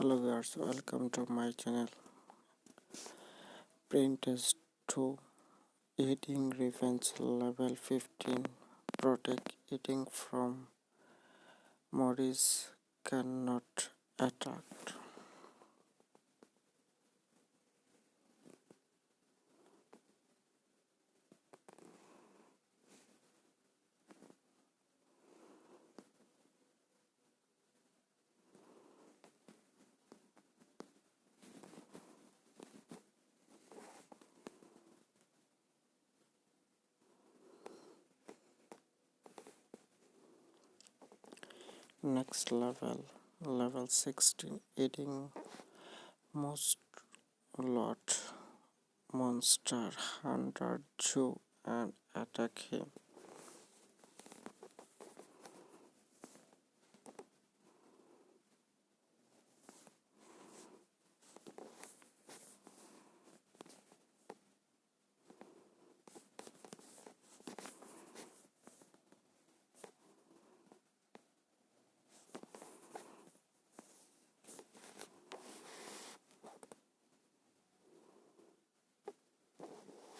hello guys welcome to my channel. Print test 2 eating revenge level 15 protect eating from Morris cannot attack next level level 16 eating most lot monster hunter Joe and attack him